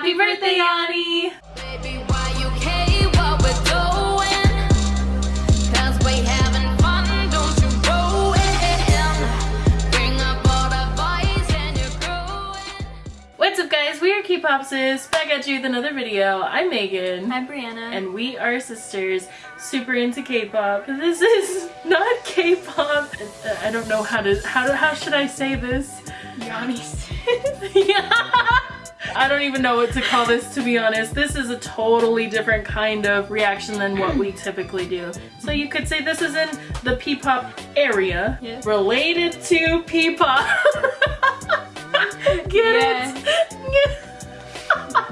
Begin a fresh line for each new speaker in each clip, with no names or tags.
Happy birthday, Yanni!
Baby, why you care what we're doing? 'Cause we having fun, don't you ruin. Bring up all the boys and you're growing.
What's up guys, we are K-Popsis, back at you with another video. I'm Megan.
I'm Brianna.
And we are sisters, super into K-pop. This is not K-pop. I don't know how to, how to, how should I say this?
Yanni's.
yeah. I don't even know what to call this to be honest. This is a totally different kind of reaction than what we typically do. So you could say this is in the P-pop area
Yeah.
related to P-pop. Get
Yeah.
it?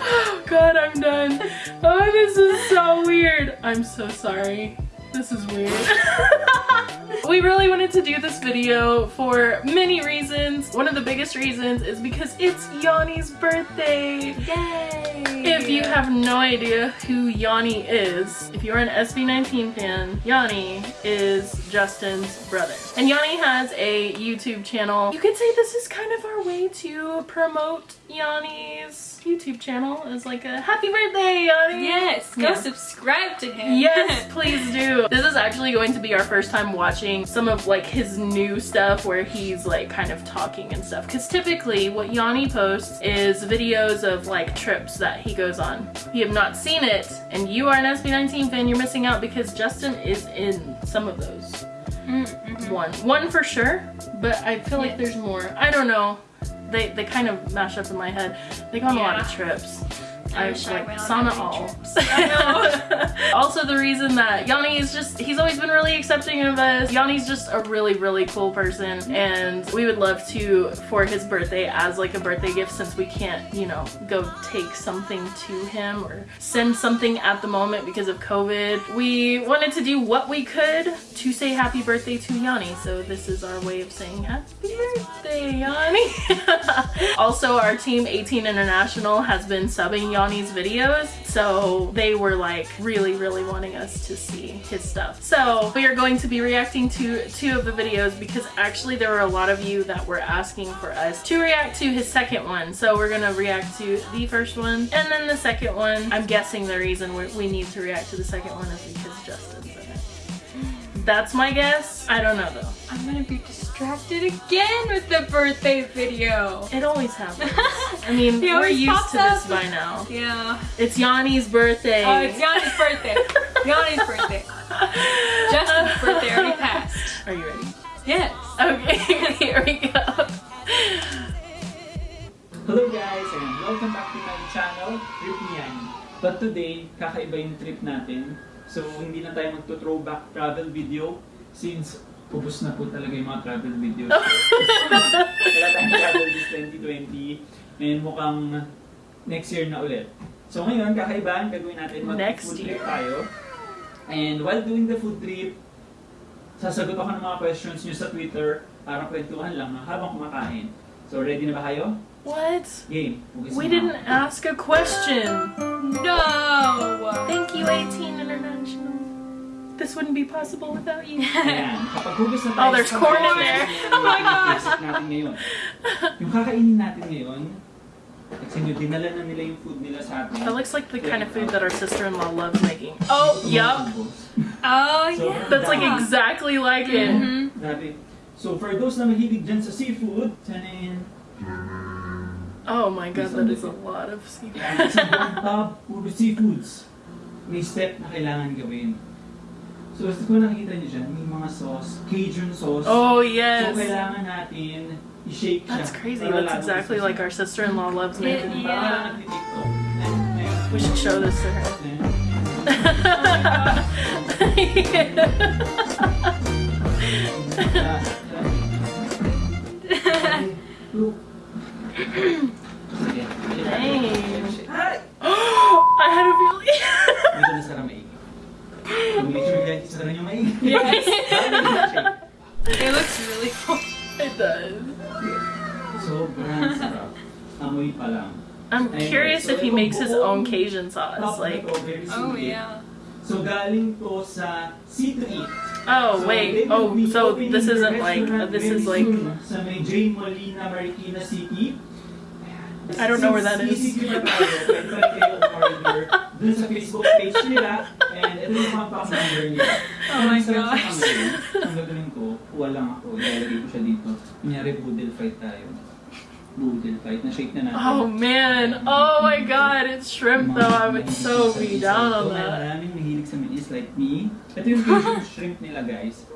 oh god, I'm done. Oh, this is so weird. I'm so sorry. This is weird. we really wanted to do this video for many reasons. One of the biggest reasons is because it's Yanni's birthday.
Yay!
If you have no idea who Yanni is, if you're an SB19 fan, Yanni is Justin's brother. And Yanni has a YouTube channel. You could say this is kind of our way to promote Yanni's YouTube channel as like a happy birthday, Yanni!
Yes, go
Yeah.
subscribe to him.
Yes, please do. This is actually going to be our first time watching some of like his new stuff where he's like kind of talking and stuff. Cause typically what Yanni posts is videos of like trips that he goes on. If you have not seen it and you are an SB19 fan, you're missing out because Justin is in some of those.
Mm-hmm.
One. One for sure, but I feel like there's more. I don't know. They, they kind of mash up in my head. They go on a lot of trips.
I
I
I
like
on
sauna all.
I
also the reason that Yanni is just he's always been really accepting of us. Yanni's just a really really cool person and we would love to for his birthday as like a birthday gift since we can't, you know, go take something to him or send something at the moment because of COVID. We wanted to do what we could to say happy birthday to Yanni. So this is our way of saying happy birthday, Yanni. also our team 18 International has been subbing Yanni's videos. So they were like really, really wanting us to see his stuff. So we are going to be reacting to two of the videos because actually there were a lot of you that were asking for us to react to his second one. So we're gonna react to the first one and then the second one. I'm guessing the reason we we need to react to the second one is because Justin's in it. That's my guess. I don't know though.
I'm gonna be distracted again with the birthday video.
It always happens. I mean, we're used
pops
to this
up.
by now.
Yeah.
It's Yanni's birthday.
Oh, it's Yanni's birthday. Yanni's birthday. Justin's birthday already passed.
Are you ready?
Yes.
Okay, here we go.
Hello guys and welcome back to my channel, Trip ni Yanni. But today, kakaiba yung trip natin. So hindi na tayo magto-throwback travel video since ubos na po talaga yung mga travel videos. Wala tayong travel this 2020 and mukhang next year na ulit. So ngayon, kakaiba, ang gagawin natin
Next
mag-food
year.
trip tayo. And while doing the food trip, sasagot ako ng mga questions nyo sa Twitter para kwentuhan lang ha, habang kumakain. So ready na ba kayo?
What?
Game.
We didn't
ako.
ask a question.
No.
Thank you, 18 International. This wouldn't be possible without you.
Ayan, kapag hugas na tayo
Oh, there's corn in there. Oh my
na i-visit natin ngayon. Yung kakainin natin ngayon, kasi nyo, dinala na nila yung food nila sa atin.
That looks like the kind of food that our sister-in-law loves making. Oh, yup.
Oh,
So,
yeah.
That's like exactly like it.
Mhm.
Grabe. So for those na mahilig dyan sa seafood, tanin,
Oh my god, that is a lot of seafood.
Yan, sa buong tub, puro seafoods. May step na kailangan gawin. So, kung nakikita niyo dyan, may mga sauce, Cajun sauce.
Oh,
So,
yes.
kailangan natin i-shake siya.
That's crazy. That's exactly like our sister-in-law loves
Yeah.
making.
Parang nagtitiktok. Ayan, ayan.
We should show this to her.
Look. Sige.
Dang. I had a feeling.
Yes.
Shake.
It looks really cool.
it does.
Sobrang sarap. Amoy pa lang.
I'm curious
so
if he makes his own Cajun sauce. Like,
na to, very
Oh, yeah.
So galing to sa C to Eat.
oh wait, oh, so
oh,
this isn't like, this is like,
Sa may J. Molina, Marikina City.
I don't know where that is.
Dun sa Facebook page nila. And ito yung contact number nila.
Oh my gosh.
Ang gagawin ko, kuha lang ako. Ilalagay ko siya dito. Kunyari, boodle fight tayo. Boodle fight. Na-shake na natin.
Oh man. Oh my god, it's shrimp though. I would so be down on that.
maraming mahilig sa mais like me. Ito yung shrimp nila guys.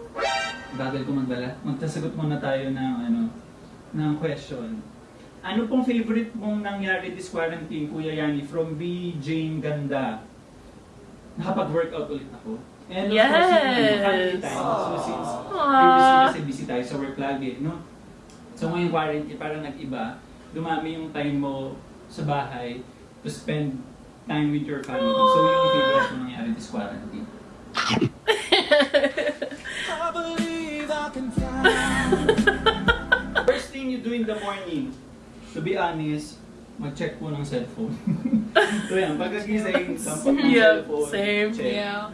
Bagal ko magbala. Magtasagot muna tayo ng ano, ng question. Ano pong favorite mong nangyari this quarantine, Kuya Yani? From B. Jane Ganda. Nakapag-workout ulit ako. And of course, yung family
Yes.
time. So since
Aww.
previously kasi busy tayo sa work lagi, no? So ngayong quarantine, parang nag-iba. Dumami yung time mo sa bahay to spend time with your family. So yun yung favorite mo nangyari this quarantine. First thing you do in the morning, to be honest, mag-check po ng cellphone. so yan, pagkagising, sampak ng
Yep,
cellphone,
same.
check.
Yeah.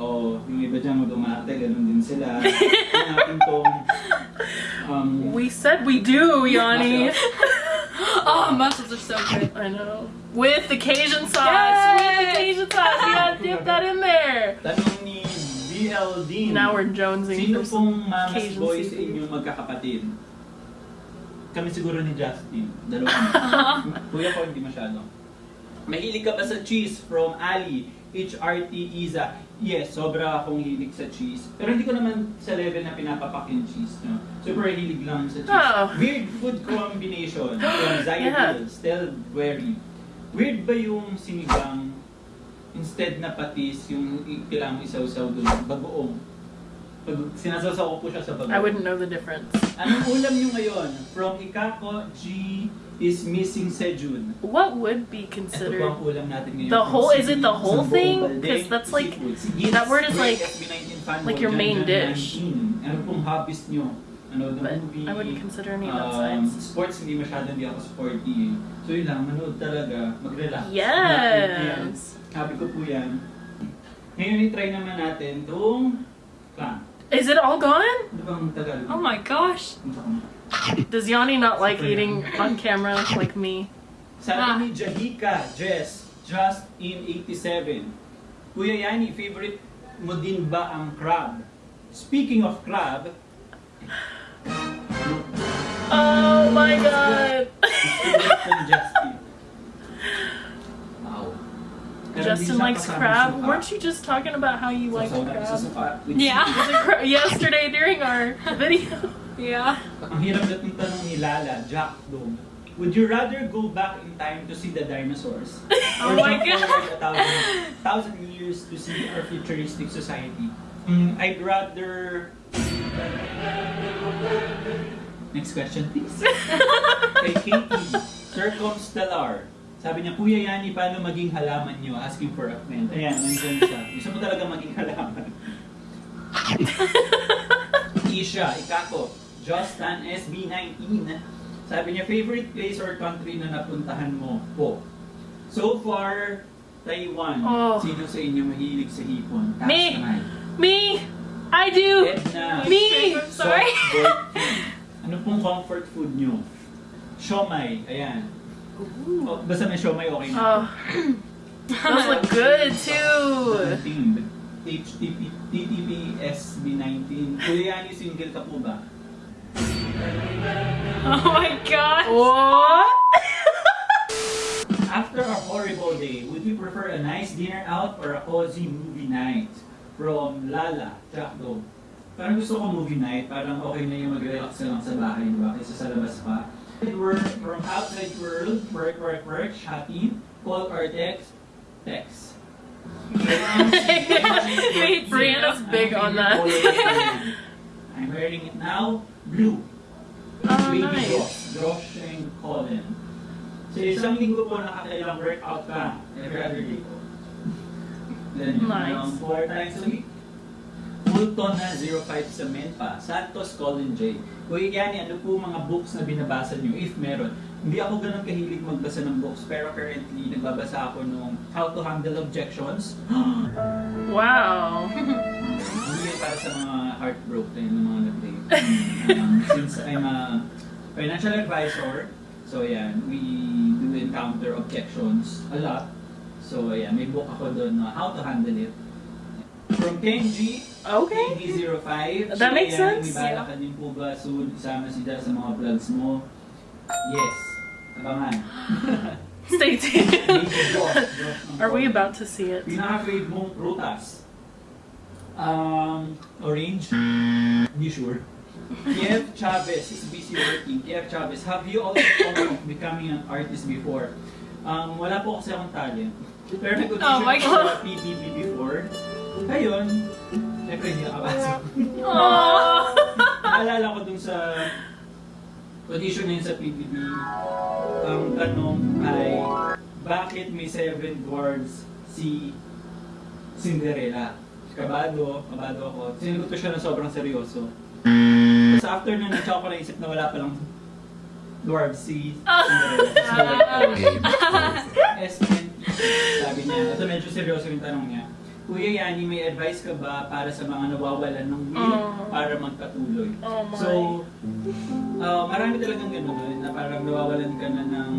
Oo, yung iba dyan mag-umate, ganun din sila. Hanapin tong um,
We said we do, Yanni.
Oh, mussels are so good.
I know. With the Cajun sauce. With the Cajun sauce. You gotta dip that in there.
tanong ni BL Dean.
Now we're jonesing
Sino
for
pong mama's
Cajun
boy
seafood.
inyong magkakapatid? Kami siguro ni Justin. Dalawa. Kuya ko hindi masyado. Mahilig ka ba sa cheese from Ali? HRT Iza. Yes, sobra akong hilig sa cheese. Pero hindi ko naman sa level na pinapapak yung cheese. No? Super hilig lang sa cheese.
Oh.
Weird food combination from Zaya
Yeah.
Very. Weird ba yung sinigang instead na patis, yung kailangan mo isaw-saw doon, bagoong? Pag sinasasaw ko siya sa bagoong.
I wouldn't know the difference.
Anong ulam nyo ngayon? From Ikako, G is missing Sejun.
What would be considered?
ang ulam natin ngayon.
The whole- is it the whole thing?
Baldeng,
'Cause that's like-. That word is like-
SB19
like your main dish.
Ano pong hobbies nyo? Ano, the
But
movie?
I wouldn't consider any of that
um, sports, hindi masyado hindi ako sporty. So yun lang, manood talaga, mag-relax.
Yes.
Sabi ko po yan. Ngayon, i-try naman natin itong clam.
Is it all gone?
Ano bang Tagalog?
Oh my gosh.
Does Yanni not like eating on camera like me?
Sabi ah. ni Jahika, Jess, just in 87. Kuya Yani, favorite mo din ba ang crab? Speaking of crab,
Oh my god.
favorite kong Justin. Wow. Pero
Justin likes crab. Weren't you just talking about how you like
Sasaw natin sa
crab?
Yeah.
seafood.
Was it cra- Yesterday during our video.
Yeah.
Ang hirap na itong ni Lala, Jack Dog. Would you rather go back in time to see the dinosaurs?
Oh
or
my God.
a thousand, thousand years to see our futuristic society? Mm, I'd rather... Next question, please. Kay Katie, Circumstellar. Sabi niya, Kuya Yani, paano maging halaman niyo? Asking for a friend. Ayan, nandyan siya. Gusto mo talaga maging halaman. Isha, Ikako, Justin SB19. Sabi niya, favorite place or country na napuntahan mo po? So far, Taiwan.
Oh.
Sino sa inyo mahilig sa hipon? Taas
Me.
kamay.
Me! I do!
Edna.
Me!
I'm sorry.
Ano pong comfort food nyo? Siomay. Ayan. Oh, basta may siomay, okay na.
Oh. Those look good too.
Team. HTP, TTP SB19. Kuya Yani, single ka po ba?
Oh my gosh.
What?
After a horrible day, would you prefer a nice dinner out or a cozy movie night? From Lala, Jackdo. Parang gusto ko movie night, parang okay na yung mag-relax ka lang sa bahay, di ba? Kaysa sa labas pa. From outside world, work, work, work, shopping, call or text, text.
Wait,
Brianna's big on that.
I'm wearing it now, blue.
Oh,
Baby
nice.
Josh, Josh and Colin. Sa isang linggo po nakakailang workout ka every other day po. Then yun,
Nice.
around four times a week. Fulton na 05 sa Menpa. Santos, Colin J. Kuya Yani, ano po mga books na binabasa nyo? If meron. Hindi ako ganun kahilig magbasa ng books, pero currently nagbabasa ako nung How to Handle Objections.
Wow.
Hindi yan para sa mga heartbroken ng mga nag-date. Um, since I'm a financial advisor, so yan, we to encounter objections a lot. So, ayan, may book ako doon na how to handle it. From Kenji,
Okay.
KD05.
That makes sense.
May ka din po ba soon isama si Dad sa mga vlogs mo? Yes. Abangan.
Stay tuned.
Major Josh, Josh ng
Are we about to see it?
Pinaka-grade mong prutas? Um, orange? Hindi sure. Kiev Chavez is busy working. Kiev Chavez, have you also thought of becoming an artist before? Um, wala po kasi akong talent. Pero nag-audition
Oh my
ko sa PBB before. Ngayon, syempre hindi nakapasok.
Aww.
Naalala ko dun sa audition na yun sa PBB, ang tanong ay, bakit may seven dwarfs si Cinderella? Kabado, kabado ako. Sinagot ko siya na sobrang seryoso. Tapos after nun, na-chock ko naisip na wala palang dwarfs si Cinderella. SNT, sabi niya. Ito medyo seryoso yung tanong niya. Kuya Yani, may advice ka ba para sa mga nawawalan ng will
Oh.
para magpatuloy?
Oh my.
So, uh, marami talagang gano'n na parang nawawalan ka na ng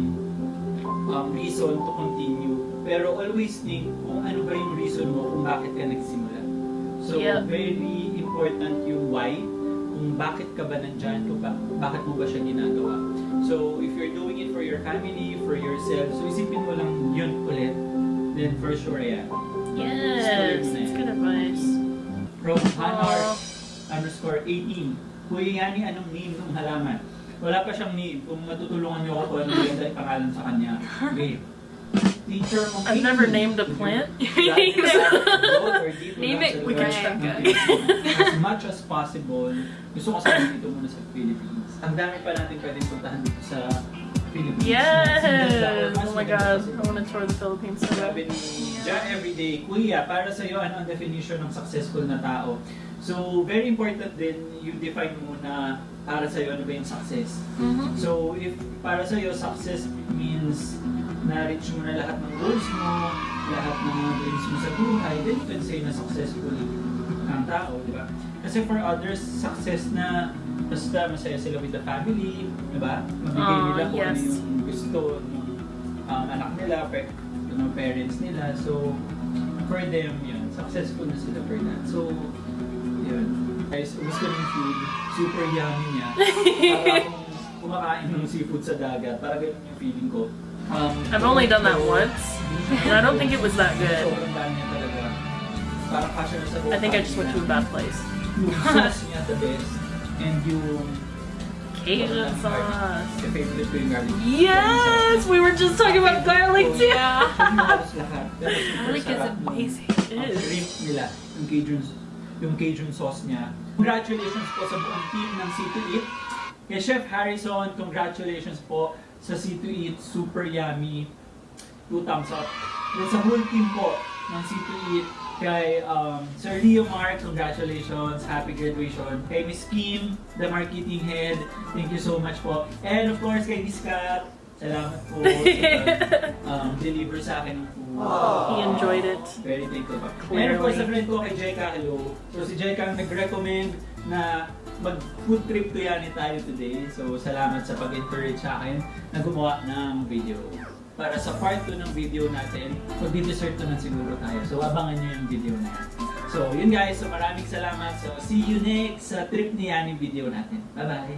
um, reason to continue. Pero always think kung ano ba yung reason mo kung bakit ka nagsimula. So,
Yep.
very important yung why, kung bakit ka ba nandyan, kung ba- bakit mo ba siya ginagawa. So, if you're doing it for your family, for yourself, so isipin mo lang yun ulit, then for sure, ayan.
Yes, that's good advice.
From Hanar underscore 18. Kuya Yani, anong name ng halaman? Wala pa siyang name. Kung matutulungan niyo ako kung ano yung pangalan sa kanya. Okay. Teacher mo.
I've never named a plant.
Name it, we can check.
As much as possible, gusto ko sa dito muna sa Philippines. Ang dami pa natin pwedeng puntahan dito sa Philippines.
Yes! Oh my god, I want to tour the Philippines so
sabi ni John Everyday, Kuya, para sa iyo, ano ang definition ng successful na tao? So, very important din, you define muna para sa iyo ano ba yung success.
Mhm.
So, if para sa iyo, success means na-reach mo na lahat ng goals mo, lahat ng mga dreams mo sa buhay, then you can say na successful ang tao, di ba? Kasi for others, success na basta masaya sila with the family, di ba? Mabigay
Aw,
nila kung ano yung gusto ng um, anak nila, pe, ng parents nila. So, for them, yun, successful na sila for that. So, yun. Guys, gusto ng food, super yummy niya. Kumakain ng seafood sa dagat. Ganun yung feeling ko. Um,
I've only done that once, and I don't think it was that good.
Sobrang dami niya talaga. Parang kasya na sa
I think I just went to a bad place.
Yung sauce niya the best. And yung
Cajun sauce.
Favorite ko yung garlic.
Yes! We were just talking about garlic too!
Yeah. Garlic is amazing.
It is.
shrimp nila, yung Cajun, yung Cajun sauce niya. Congratulations po sa buong team ng C2 Eat. Kay Chef Harrison, congratulations po sa C2 Eat. Super yummy. Two thumbs up. Then sa whole team po ng C2 Eat, kay um, Sir Leo Mark, congratulations, happy graduation. Kay Miss Kim, the marketing head, thank you so much po. And of course, kay Miss Kat, salamat po sa um, deliver sa akin ng food.
He enjoyed it.
Very thankful.
Clearly.
And of course, sa friend ko kay Jeka, hello. So si Jeka ang nag-recommend na mag-food trip to Yani tayo today. So salamat sa pag-encourage sa akin na gumawa ng video. Para sa part 2 ng video natin, mag-dessert naman siguro tayo. So abangan nyo yung video na yan. So yun guys, so maraming salamat. So see you next sa trip ni Yani video natin. Bye-bye!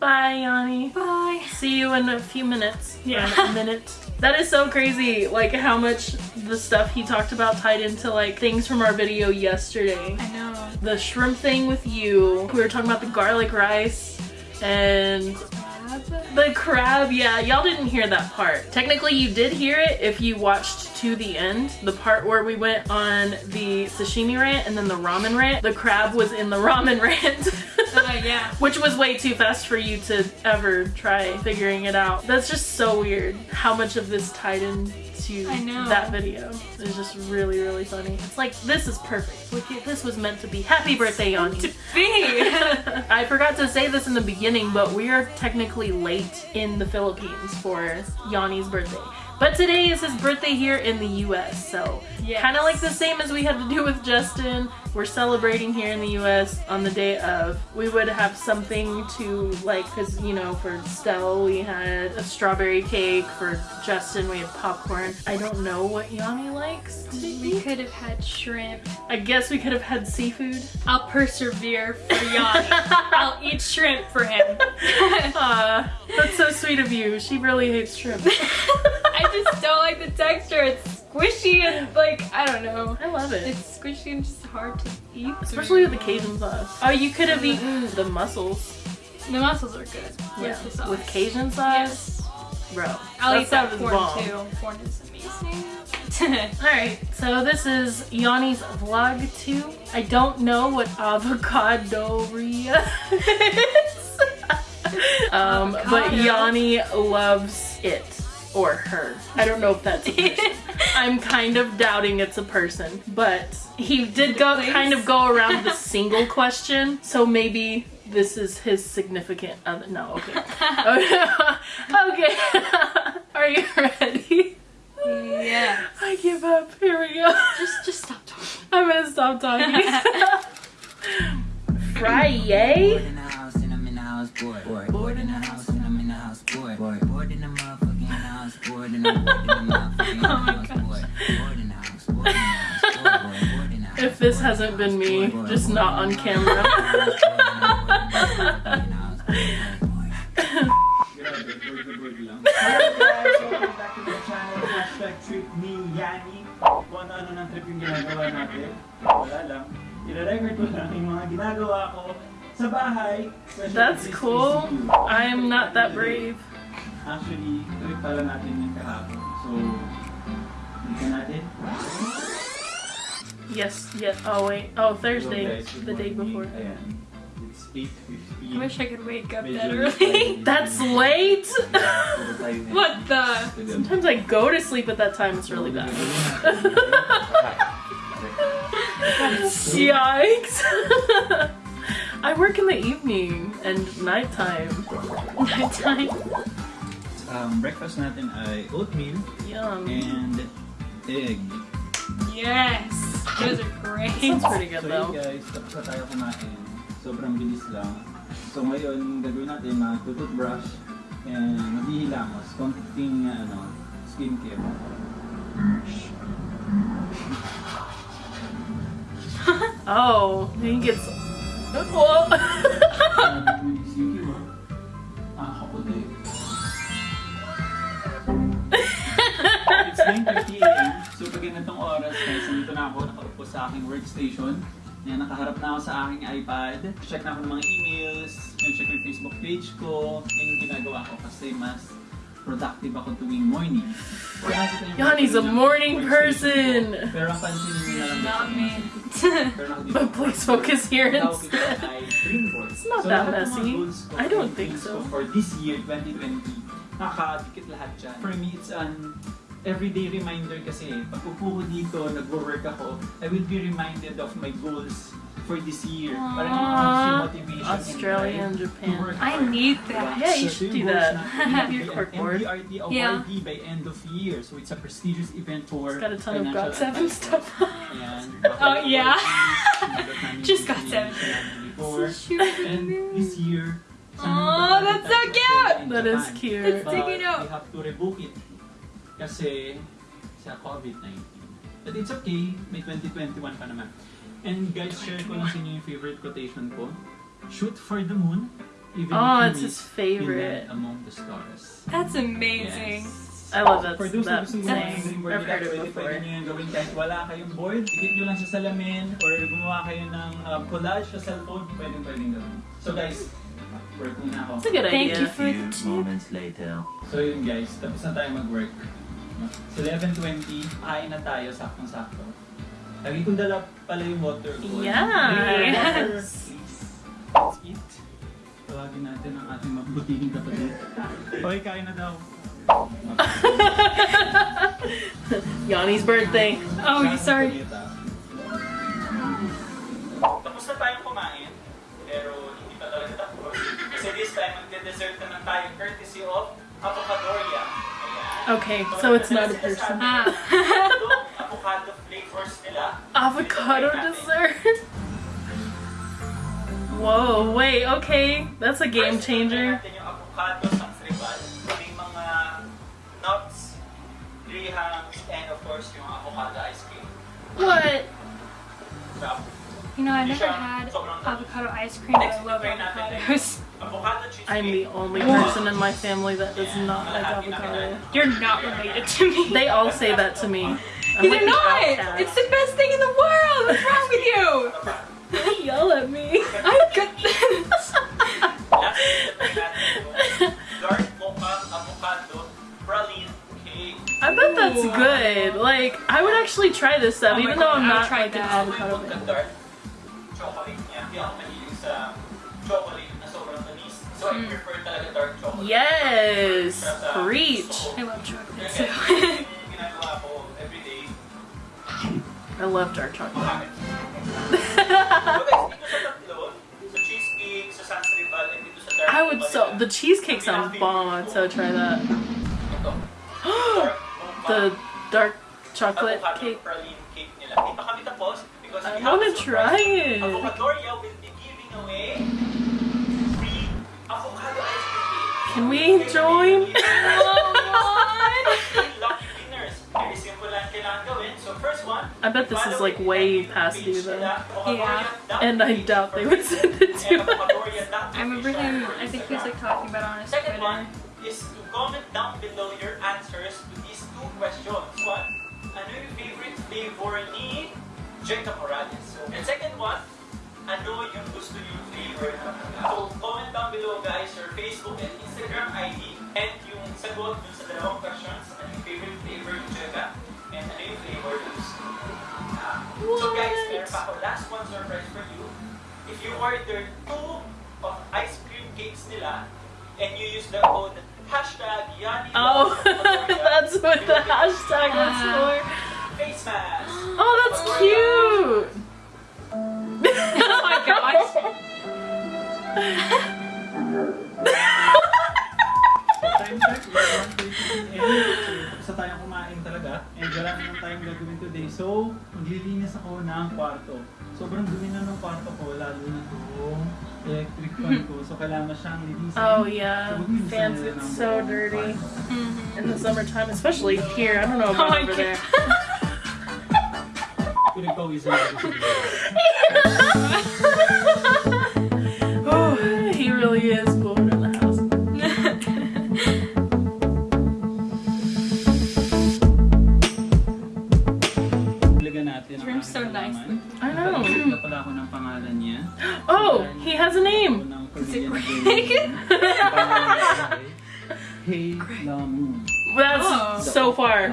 Bye, Yanni.
Bye.
See you in a few minutes.
Yeah.
Or a minute. That is so crazy. Like how much the stuff he talked about tied into like things from our video yesterday.
I know.
The shrimp thing with you. We were talking about the garlic rice and the crab. Yeah, y'all didn't hear that part. Technically, you did hear it if you watched to the end. The part where we went on the sashimi rant and then the ramen rant. The crab was in the ramen rant.
Uh, yeah.
Which was way too fast for you to ever try figuring it out. That's just so weird how much of this tied into
I know.
that video. It's just really, really funny. It's like, this is perfect. This was meant to be. Happy birthday, Yanni. I forgot to say this in the beginning, but we are technically late in the Philippines for Yanni's birthday. But today is his birthday here in the US, so
Yes.
kind of like the same as we had to do with Justin. we're celebrating here in the US on the day of, we would have something to like, because you know, for Stell, we had a strawberry cake. For Justin, we had popcorn. I don't know what Yanni likes
We could have had shrimp.
I guess we could have had seafood.
I'll persevere for Yanni. I'll eat shrimp for him.
Aw, that's so sweet of you. She really hates shrimp.
I just don't like the texture. It's squishy and like I don't know.
I love it.
It's squishy and just hard to eat.
Especially with the Cajun sauce. Oh, you could have eaten the mussels.
The mussels are good.
Yeah,
With
with Cajun sauce.
Yes.
Bro,
I'll eat that corn
bomb.
too. Corn is amazing.
Alright, so this is Yanni's vlog 2. I don't know what avocadoria is. um, but. Yanni loves it. Or her. I don't know if that's a person. I'm kind of doubting it's a person. But he did go
Place?
kind of go around the single question. So maybe this is his significant other. No, okay. okay. Are you ready?
yeah.
I give up. Here we go.
Just just stop talking.
I'm gonna stop talking.
Bored
Friday?
in the house and I'm in the house, bored. Bored, bored in the house and I'm in the house, bored. Bored, bored in the motherfucking house, bored and I'm bored in the motherfucking
my
house.
If this hasn't been me, just not on camera.
Kung ano-ano ng trip yung ginagawa natin. Wala lang. Ko lang yung mga ginagawa ko sa bahay.
That's cool. I'm not that brave.
Actually, trip pala natin yung kahapon. So, dito natin.
Yes, yes. Oh, wait. Oh, Thursday.
Hello, guys. Good
The day before.
Ayan. It's 8.15.
I wish I could wake up
Medyo
that early.
That's late?
Puro tayo na-
what the?
Sometimes I go to sleep at that time. It's really bad. Yikes. I work in the evening and nighttime.
Nighttime.
Um, breakfast natin ay oatmeal
Yum.
and egg.
Yes. Those are great.
Sounds pretty good
So
though.
yun guys, tapos na tayo kumain. Sobrang bilis lang. So ngayon, gagawin natin mag-toothbrush and maghihilamos. Konting ano, skincare.
Oh, he gets. Whoa.
Ah, kaputi. It's 9.50 a.m. So pag ganitong oras, guys, nandito na ako, nakaupo sa aking workstation. Yan, nakaharap na ako sa aking iPad. Check na ako ng mga emails, check yung Facebook page ko. Yan yung ginagawa ko kasi mas productive ako tuwing morning.
Yanni's a morning person.
ko. Pero ang pansin niyo na lang
Not me.
But please focus here instead. It's not
So,
that messy. I don't think so.
For this year, 2020, nakadikit lahat dyan. For me, it's an everyday reminder kasi pag upo ko dito, nagwo-work ako, I will be reminded of my goals for this year. Para hindi ko
Aww.
motivation
Australia and Japan.
I need that.
Yeah, you should do that. Have your corkboard.
MDRT
Yeah.
by end of year. So it's a prestigious event for
Got a ton of seven
advisors.
stuff.
Ayan.
Oh, yeah.
Just
got seven.
And this year,
Oh, that's so cute!
That is cute.
It's taking
But
out.
we have to rebook it kasi sa COVID-19. But it's okay, may 2021 pa naman. And guys, share ko lang sa inyo yung favorite quotation ko. Shoot for the moon, even
Oh,
if
it's
you
his favorite.
among the stars.
That's amazing.
Yes.
I love that,
For those
that
gusto
saying. I've heard it before.
pwede nyo yung gawin kahit wala kayong board. Ikit nyo lang sa salamin or gumawa kayo ng um, collage sa cellphone, pwede pwede gawin. So guys, work muna ako.
It's a good
Thank you
idea.
for the tip.
moments later.
So yun guys, tapos na tayo mag-work. It's 11.20, kain na tayo, saktong-sakto. Lagi kong dala pala yung water ko.
Yes.
Please, let's eat. Tawagin natin ang ating mabutiking kapatid. Okay, kain na daw.
Yanni's birthday.
Oh, you sorry.
Tapos na tayong kumain, pero hindi pa talaga tapos. Kasi this time, magde-dessert naman tayo courtesy of Avocadoria. Ayan.
Okay, so it's not a person.
Ah.
Avocado flavors nila.
Avocado dessert. Whoa, wait, okay. That's a game changer.
natin yung avocado sa tribal. May mga nuts, grahams, and of course yung avocado ice cream.
What?
You know, I've never had avocado ice cream, but I
Next,
love
try
avocados.
Avocado cheesecake.
I'm the only person in my family that does not like avocado.
You're not related to me.
They all say that to me. I'm
They're
like
not.
outcast.
It's the best thing in the world. What's wrong with you?
They yell at me.
I got this.
Last try natin yung dark mocha avocado praline cake.
I bet that's good. Like, I would actually try this stuff,
Oh my
even though
God,
I'm
I would
not
try
like an
that.
avocado
Yung
fan.
So I prefer talaga dark chocolate.
Yes,
Para
preach.
I love chocolate
Kaya
too.
yung ginagawa ko everyday.
I love dark chocolate.
Bakit? So guys, dito sa tatlo, sa cheesecake, sa Sans Rival, and dito sa dark
I would so the cheesecake sounds bomb. I'd so try that.
Ito. Dark mocha
The dark chocolate cake.
praline cake nila. Dito kami tapos because
I wanna try it. Can we join?
Lucky winners. Very simple lang kailangan gawin. So first one,
I bet this is like way past due though.
Yeah.
And I doubt they would send it to us.
I remember him. I think he was like talking about on his
Second
Twitter.
one is to comment down below your answers to these two questions. One, ano yung favorite flavor ni Jacob Morales? So, and second one, ano yung gusto yung flavor yung sagot dun sa dalawang questions. Ano yung favorite flavor ni Jacob? And ano yung flavor na gusto mo? Ah, so guys, meron pa ako last one surprise for you. If you order two of ice cream cakes nila and you use the code hashtag Yani
Oh, that's what the hashtag was for.
face mask.
Oh, that's cute.
Oh my gosh.
And wala naman tayong gagawin today. So, maglilinis ako ng kwarto. Sobrang dumi na ng kwarto ko, lalo na itong electric fan ko. So, kailangan siyang linisin.
Oh yeah,
So,
fans get so
buong
dirty
kwarto. Mm-hmm.
in the summertime, especially here. I don't know
Oh
about
my
over there.
Pinagpawisan ako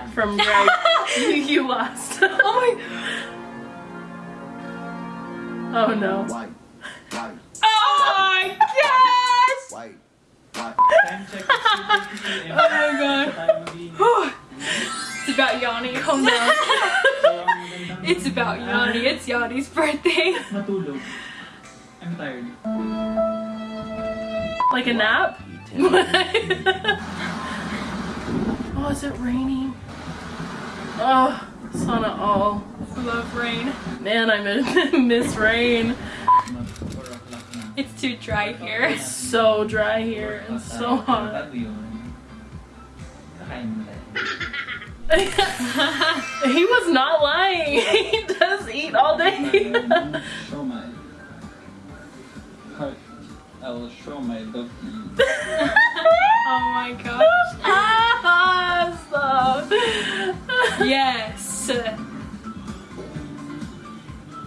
so
from Greg. you, you lost.
Oh my.
Oh no.
White, white,
Oh my gosh.
white, white.
Time check is 2:30 p.m.
Oh my God.
Sa tayo maglinis.
It's about Yanni.
Calm down.
So, ang magandang-
It's about Yanni. It's Yanni's birthday.
Matulog. I'm tired.
Like a nap? oh, is it raining? Oh, sauna all.
Love rain.
Man, I miss, miss rain.
Mag 4 o'clock na.
It's too dry here.
It's so dry here and so hot.
Bago yun. Kakain mo tayo.
he was not lying. He does eat all day.
show my heart. I will show my love to you.
Oh my gosh.
ah, stop.
Yes.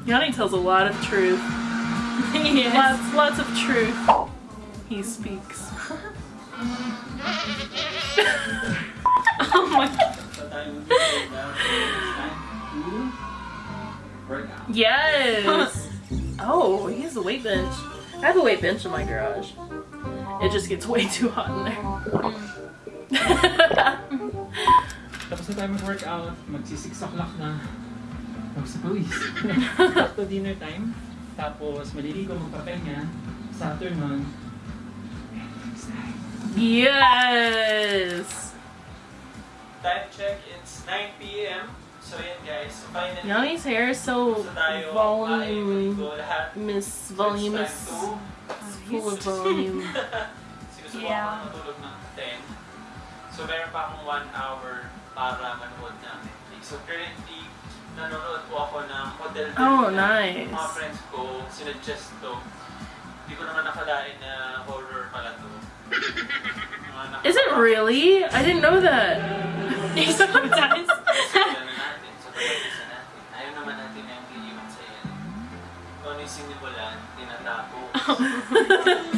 Yanni tells a lot of truth.
yes.
Lots, lots of truth. He speaks.
Oh my.
Sa tayo mag-show na it's time to work out.
Yes. Oh, he has a weight bench. I have a weight bench in my garage. It just gets way too hot in there.
Mm. Na tayo mag-workout, magsi 6 o'clock na. Tapos sa pawis. to dinner time. Tapos maliligo, magpapahinga. Sa afternoon,
yes.
Time check, it's 9 p.m. So yun guys, so finally,
Yanni's hair is so
so tayo
volume, miss voluminous,
time
full of volume.
Sinusubukan
Yeah.
ko matulog ng 10. So meron pa akong 1 hour para manood Netflix. So currently, nanonood po ako ng Hotel Del
Oh, nice.
Mga friends ko, sinuggest to. Hindi ko naman nakalain na horror pala to.
Is it really? I didn't know that.
Sometimes.
Ano natin, sa pag-isa natin. Ayaw naman natin na yung iiwan sa yan. Kung ano yung sinimulan, tinatapos.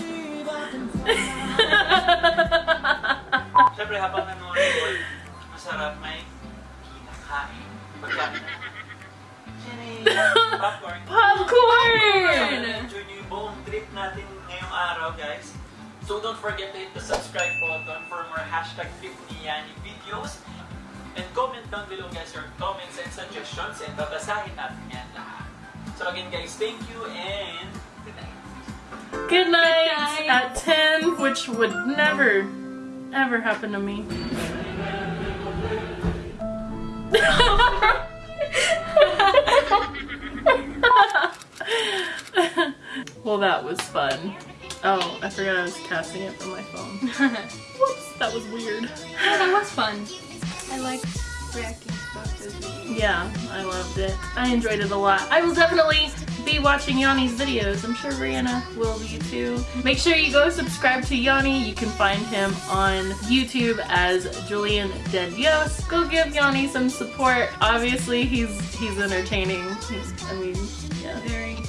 Siyempre, habang nanonood, masarap may kinakain. Popcorn!
Popcorn!
Enjoy yung buong trip natin ngayong araw, guys. So don't forget to hit the subscribe button for more hashtag trip ni Yani videos. And comment down below guys your comments and suggestions and babasahin natin yan lahat. So again guys, thank you and good night.
Good night,
night.
at 10, which would never, ever happen to me. Well, that was fun. Oh, I forgot I was casting it from my phone. Whoops, that was weird.
Yeah, that was fun. I like reacting
Yeah, I loved it. I enjoyed it a lot. I will definitely be watching Yanni's videos. I'm sure Rihanna will be too. Make sure you go subscribe to Yanni. You can find him on YouTube as Julian De Dios. Go give Yanni some support. Obviously, he's he's entertaining. He's, I mean, yeah.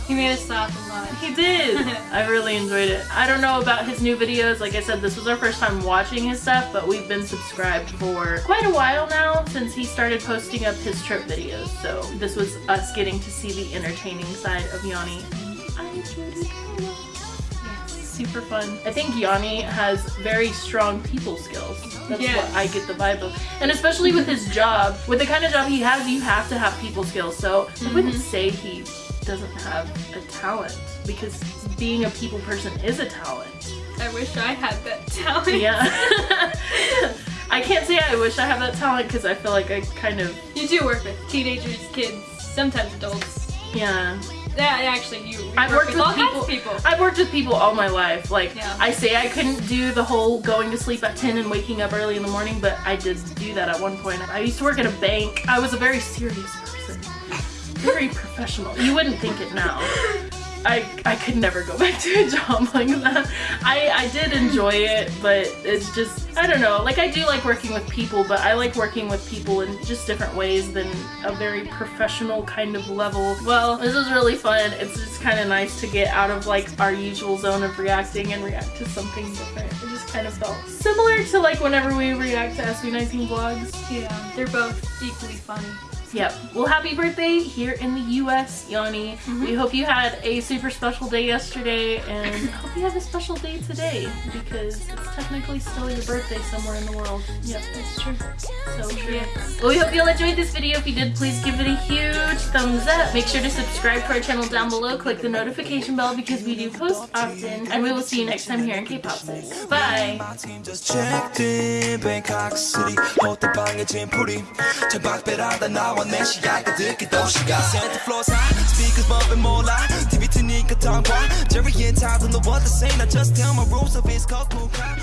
He made us laugh a lot.
He did. I really enjoyed it. I don't know about his new videos. Like I said, this was our first time watching his stuff, but we've been subscribed for quite a while now since he started posting up his trip videos. So this was us getting to see the entertaining side of Yanni. I enjoyed it.
Yes.
Super fun. I think Yanni has very strong people skills. That's
Yes.
what I get the vibe of. And especially with his job, with the kind of job he has, you have to have people skills. So I wouldn't mm-hmm. say he doesn't have a talent because being a people person is a talent.
I wish I had that talent.
Yeah. I can't say I wish I had that talent because I feel like I kind of,
You do work with teenagers, kids, sometimes adults.
yeah.
Yeah, actually, you. you
I've
work
worked with
all
people,
people.
I've worked with people all my life. Like
Yeah.
I say I couldn't do the whole going to sleep at 10 and waking up early in the morning, but I did do that at one point. I used to work at a bank. I was a very serious person. Very professional. You wouldn't think it now. I, I could never go back to a job like that. I, I did enjoy it, but it's just, I don't know. Like, I do like working with people, but I like working with people in just different ways than a very professional kind of level. Well, this was really fun. It's just kind of nice to get out of like our usual zone of reacting and react to something different. It just kind of felt similar to like whenever we react to SB19 vlogs.
Yeah, they're both equally funny.
Yep. Well, happy birthday here in the U.S., Yanni. Mm-hmm. We hope you had a super special day yesterday, and I hope you have a special day today because it's technically still your birthday somewhere in the world. Yep, that's true. So true. Well, we hope you all enjoyed this video. If you did, please give it a huge thumbs up. Make sure to subscribe to our channel down below. Click the notification bell because we do post often, and we will see you next time here in K-Popsis. Bye.
My team just checked in Bangkok City 호텔방에 짐풀이 창밖배라다 나와 내 시야가 듣기 도시가 Santa floors high Speakers bumping 몰라 TV 트니까 tongue Jerry and Todd don't know what to say Now just tell my rules of it's cold cool crowd